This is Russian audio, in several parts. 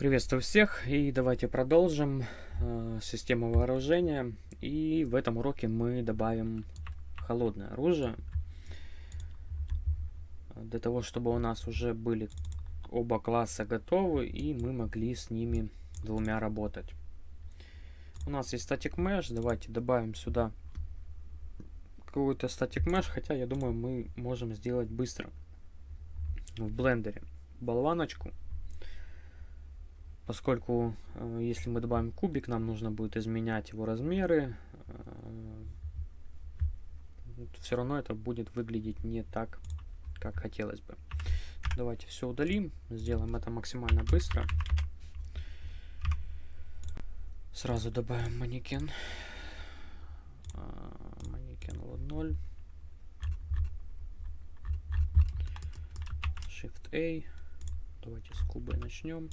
Приветствую всех и давайте продолжим э, систему вооружения. И в этом уроке мы добавим холодное оружие. Для того, чтобы у нас уже были оба класса готовы и мы могли с ними двумя работать. У нас есть static mesh, давайте добавим сюда какой-то static mesh, хотя я думаю мы можем сделать быстро в блендере болваночку поскольку э, если мы добавим кубик, нам нужно будет изменять его размеры. Э, все равно это будет выглядеть не так, как хотелось бы. Давайте все удалим, сделаем это максимально быстро. Сразу добавим манекен. Э, манекен вот 0. Shift A. Давайте с кубой начнем.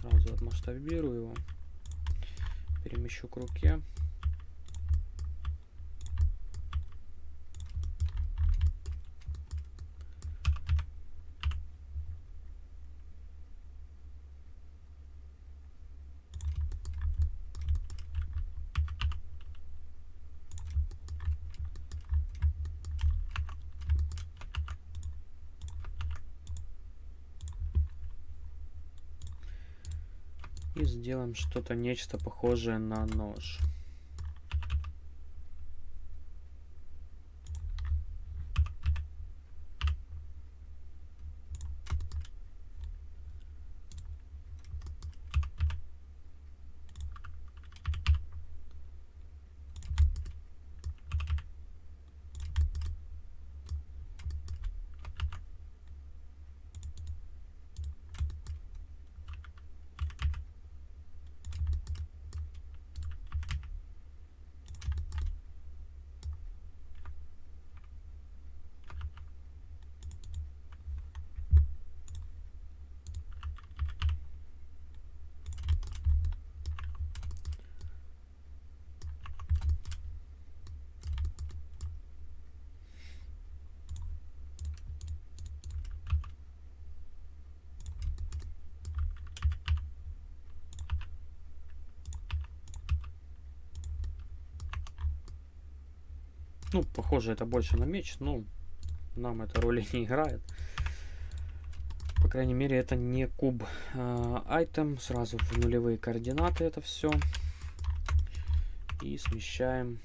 Сразу отмасштабирую его. Перемещу к руке. И сделаем что-то, нечто похожее на нож. Ну, похоже, это больше на меч, но нам эта роли не играет. По крайней мере, это не куб. Айтем, uh, сразу в нулевые координаты это все. И смещаем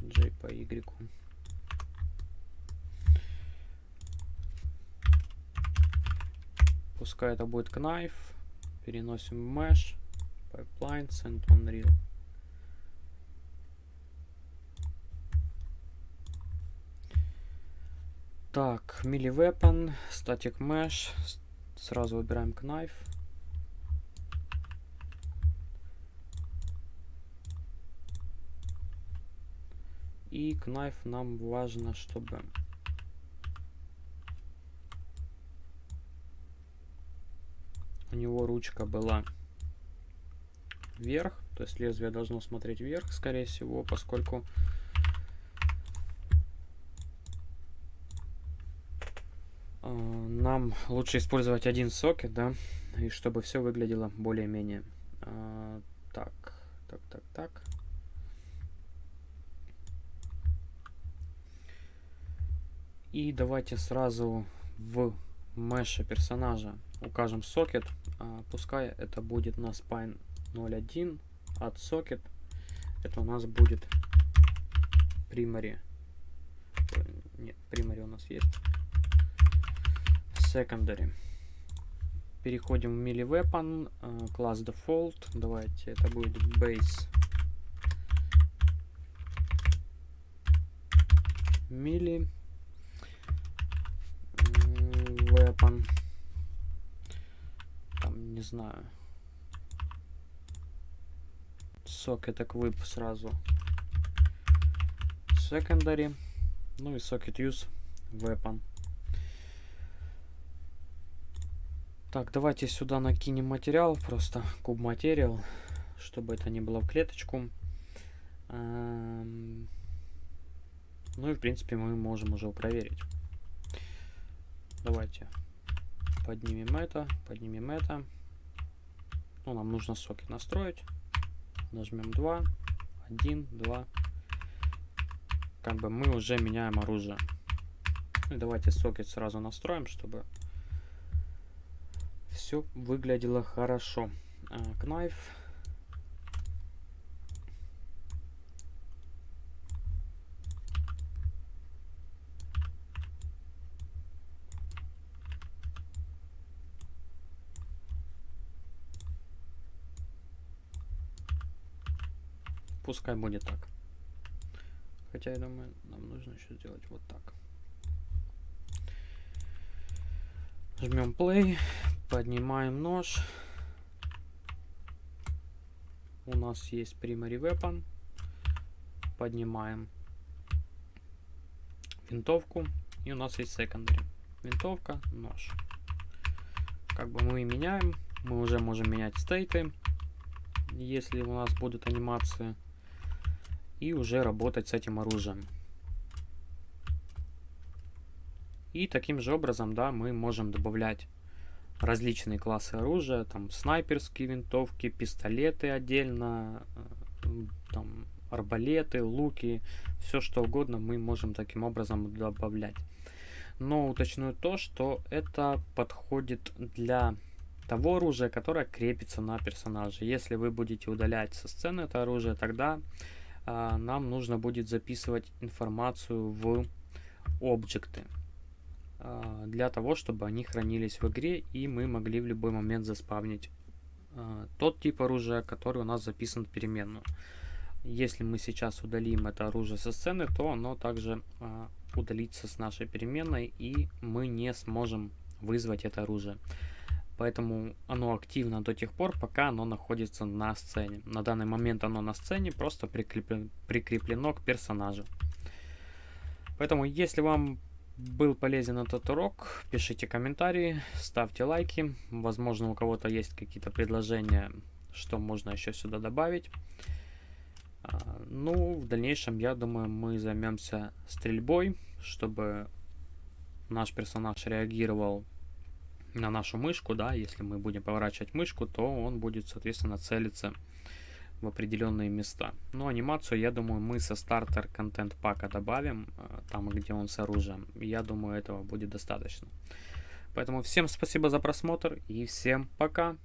J по Y. Пускай это будет knife. Переносим в mesh, pipelines and unreal. Так, melee weapon, static mesh. Сразу выбираем knife. И knife нам важно, чтобы у него ручка была вверх, то есть лезвие должно смотреть вверх, скорее всего, поскольку нам лучше использовать один сокет, да, и чтобы все выглядело более-менее. А, так, так, так, так. И давайте сразу в меше персонажа укажем сокет. А, пускай это будет на spine 01 от сокет. Это у нас будет primary. Нет, primary у нас есть secondary. Переходим в melee weapon, uh, класс default. Давайте это будет base melee weapon. Там не знаю. Socket equip сразу. Secondary. Ну и socket use weapon. Так, давайте сюда накинем материал, просто куб материал, чтобы это не было в клеточку. Эм, ну и в принципе мы можем уже проверить. Давайте Поднимем это, поднимем это. Ну, нам нужно сокет настроить. Нажмем 2, 1, 2. Как бы мы уже меняем оружие. Ну, давайте сокет сразу настроим, чтобы все выглядело хорошо. А, knife. Пускай будет так. Хотя я думаю, нам нужно еще сделать вот так. Жмем play, поднимаем нож. У нас есть primary weapon. Поднимаем винтовку. И у нас есть secondary. Винтовка, нож. Как бы мы меняем. Мы уже можем менять стейты, если у нас будут анимации. И уже работать с этим оружием. И таким же образом, да, мы можем добавлять различные классы оружия, там снайперские винтовки, пистолеты отдельно, э, там арбалеты, луки, все что угодно мы можем таким образом добавлять. Но уточню то, что это подходит для того оружия, которое крепится на персонаже. Если вы будете удалять со сцены это оружие, тогда а, нам нужно будет записывать информацию в объекты. А, для того, чтобы они хранились в игре и мы могли в любой момент заспавнить а, тот тип оружия, который у нас записан в переменную. Если мы сейчас удалим это оружие со сцены, то оно также а, удалится с нашей переменной и мы не сможем вызвать это оружие. Поэтому оно активно до тех пор, пока оно находится на сцене. На данный момент оно на сцене просто прикреплено, прикреплено к персонажу. Поэтому, если вам был полезен этот урок, пишите комментарии, ставьте лайки. Возможно, у кого-то есть какие-то предложения, что можно еще сюда добавить. А, ну, в дальнейшем, я думаю, мы займемся стрельбой, чтобы наш персонаж реагировал на нашу мышку, да, если мы будем поворачивать мышку, то он будет, соответственно, целиться в определенные места. Но анимацию, я думаю, мы со стартер контент пака добавим, э, там, где он с оружием. Я думаю, этого будет достаточно. Поэтому всем спасибо за просмотр и всем пока!